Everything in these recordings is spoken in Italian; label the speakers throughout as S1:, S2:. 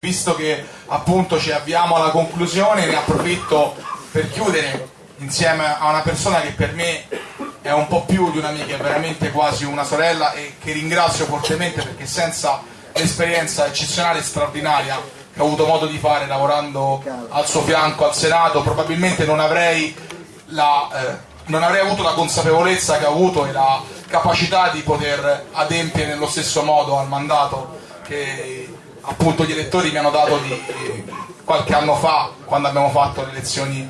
S1: Visto che appunto ci avviamo alla conclusione, ne approfitto per chiudere insieme a una persona che per me è un po' più di un'amica, è veramente quasi una sorella e che ringrazio fortemente perché senza l'esperienza eccezionale e straordinaria che ho avuto modo di fare lavorando al suo fianco al Senato, probabilmente non avrei, la, eh, non avrei avuto la consapevolezza che ho avuto e la capacità di poter adempiere nello stesso modo al mandato che appunto gli elettori mi hanno dato di, qualche anno fa quando abbiamo fatto le elezioni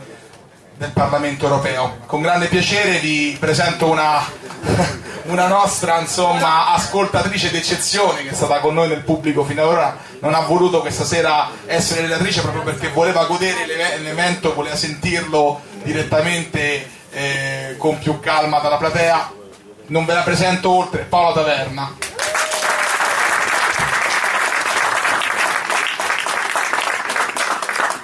S1: del Parlamento europeo. Con grande piacere vi presento una, una nostra insomma, ascoltatrice d'eccezione che è stata con noi nel pubblico fino ad ora, non ha voluto questa sera essere relatrice proprio perché voleva godere l'evento, voleva sentirlo direttamente eh, con più calma dalla platea. Non ve la presento oltre, Paola Taverna.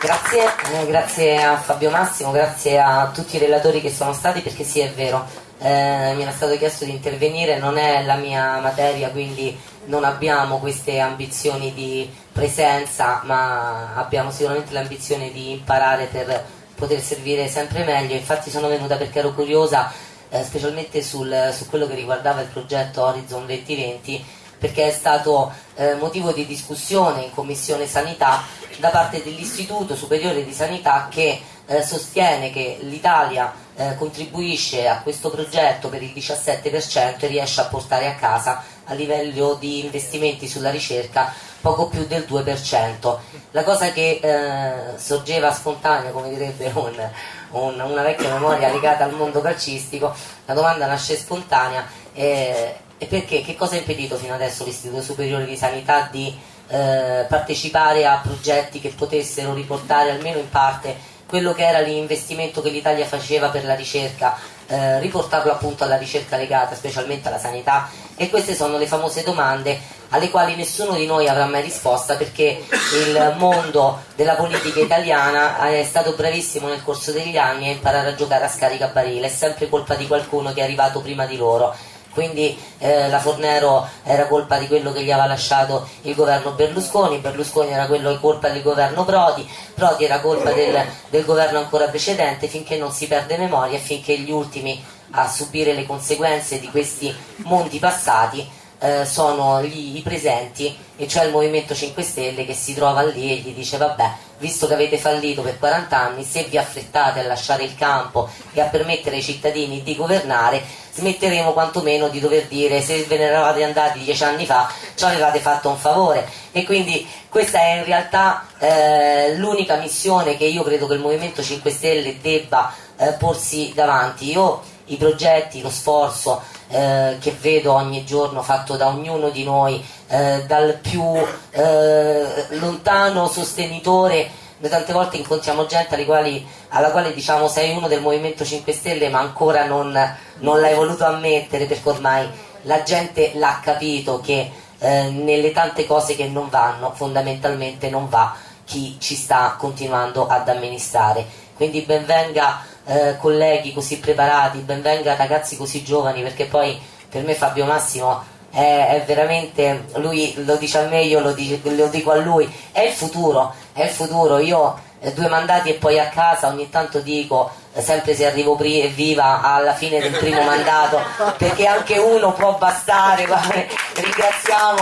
S2: Grazie, eh, grazie a Fabio Massimo, grazie a tutti i relatori che sono stati perché sì è vero, eh, mi era stato chiesto di intervenire, non è la mia materia quindi non abbiamo queste ambizioni di presenza ma abbiamo sicuramente l'ambizione di imparare per poter servire sempre meglio, infatti sono venuta perché ero curiosa eh, specialmente sul, su quello che riguardava il progetto Horizon 2020 perché è stato eh, motivo di discussione in Commissione Sanità da parte dell'Istituto Superiore di Sanità che eh, sostiene che l'Italia eh, contribuisce a questo progetto per il 17% e riesce a portare a casa a livello di investimenti sulla ricerca poco più del 2%. La cosa che eh, sorgeva spontanea, come direbbe un, un, una vecchia memoria legata al mondo calcistico, la domanda nasce spontanea eh, e perché? Che cosa ha impedito fino adesso l'Istituto Superiore di Sanità di eh, partecipare a progetti che potessero riportare almeno in parte quello che era l'investimento che l'Italia faceva per la ricerca, eh, riportarlo appunto alla ricerca legata specialmente alla sanità? E queste sono le famose domande alle quali nessuno di noi avrà mai risposta perché il mondo della politica italiana è stato bravissimo nel corso degli anni a imparare a giocare a scaricabarile, è sempre colpa di qualcuno che è arrivato prima di loro quindi eh, la Fornero era colpa di quello che gli aveva lasciato il governo Berlusconi, Berlusconi era quello colpa del governo Prodi, Prodi era colpa del, del governo ancora precedente finché non si perde memoria e finché gli ultimi a subire le conseguenze di questi mondi passati eh, sono gli, i presenti e cioè il Movimento 5 Stelle che si trova lì e gli dice vabbè visto che avete fallito per 40 anni se vi affrettate a lasciare il campo e a permettere ai cittadini di governare smetteremo quantomeno di dover dire se ve ne eravate andati dieci anni fa ci avevate fatto un favore e quindi questa è in realtà eh, l'unica missione che io credo che il Movimento 5 Stelle debba eh, porsi davanti. Io i progetti, lo sforzo eh, che vedo ogni giorno fatto da ognuno di noi, eh, dal più eh, lontano sostenitore, noi tante volte incontriamo gente quali, alla quale diciamo sei uno del Movimento 5 Stelle ma ancora non, non l'hai voluto ammettere perché ormai la gente l'ha capito che eh, nelle tante cose che non vanno fondamentalmente non va chi ci sta continuando ad amministrare. Quindi benvenga eh, colleghi così preparati, benvenga ragazzi così giovani, perché poi per me Fabio Massimo è, è veramente, lui lo dice a me, io lo, dico, lo dico a lui, è il futuro, è il futuro, io eh, due mandati e poi a casa ogni tanto dico eh, sempre se arrivo viva alla fine del primo mandato perché anche uno può bastare ringraziamo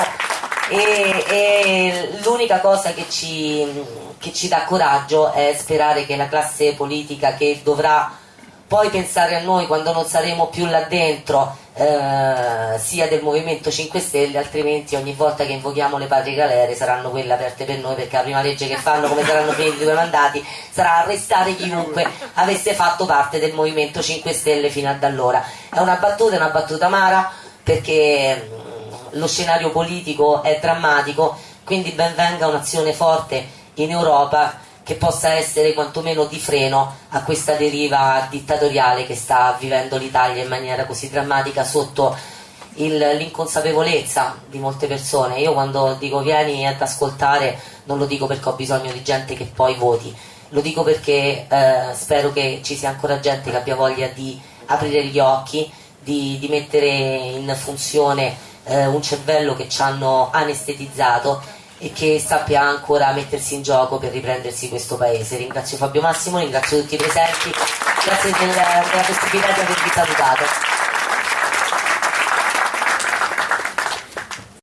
S2: e, e l'unica cosa che ci, che ci dà coraggio è sperare che la classe politica che dovrà poi pensare a noi quando non saremo più là dentro eh, sia del Movimento 5 Stelle altrimenti ogni volta che invochiamo le patrie galere saranno quelle aperte per noi perché la prima legge che fanno come saranno finiti i due mandati sarà arrestare chiunque avesse fatto parte del Movimento 5 Stelle fino ad allora. È una battuta, è una battuta amara perché lo scenario politico è drammatico, quindi ben venga un'azione forte in Europa che possa essere quantomeno di freno a questa deriva dittatoriale che sta vivendo l'Italia in maniera così drammatica sotto l'inconsapevolezza di molte persone. Io quando dico vieni ad ascoltare non lo dico perché ho bisogno di gente che poi voti, lo dico perché eh, spero che ci sia ancora gente che abbia voglia di aprire gli occhi, di, di mettere in funzione eh, un cervello che ci hanno anestetizzato e che sappia ancora mettersi in gioco per riprendersi questo paese. Ringrazio Fabio Massimo, ringrazio tutti i presenti, grazie della, della possibilità di avervi salutato.